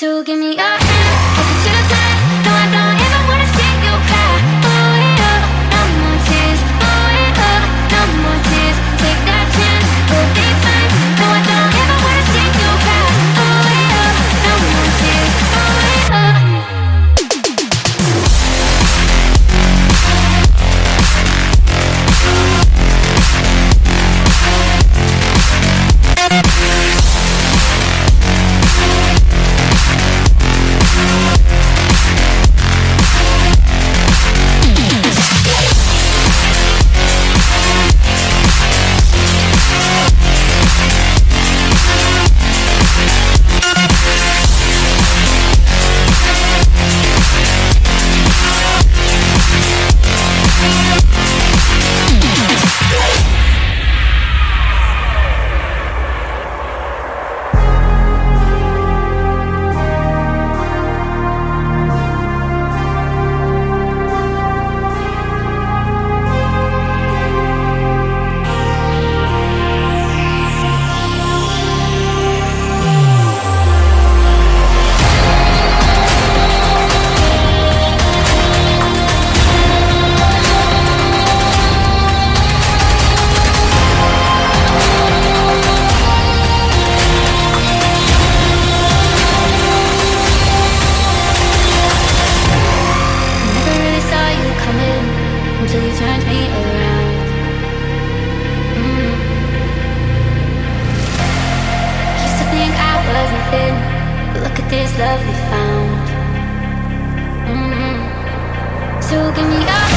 So give me up. love we found. Mm -hmm. So give me up.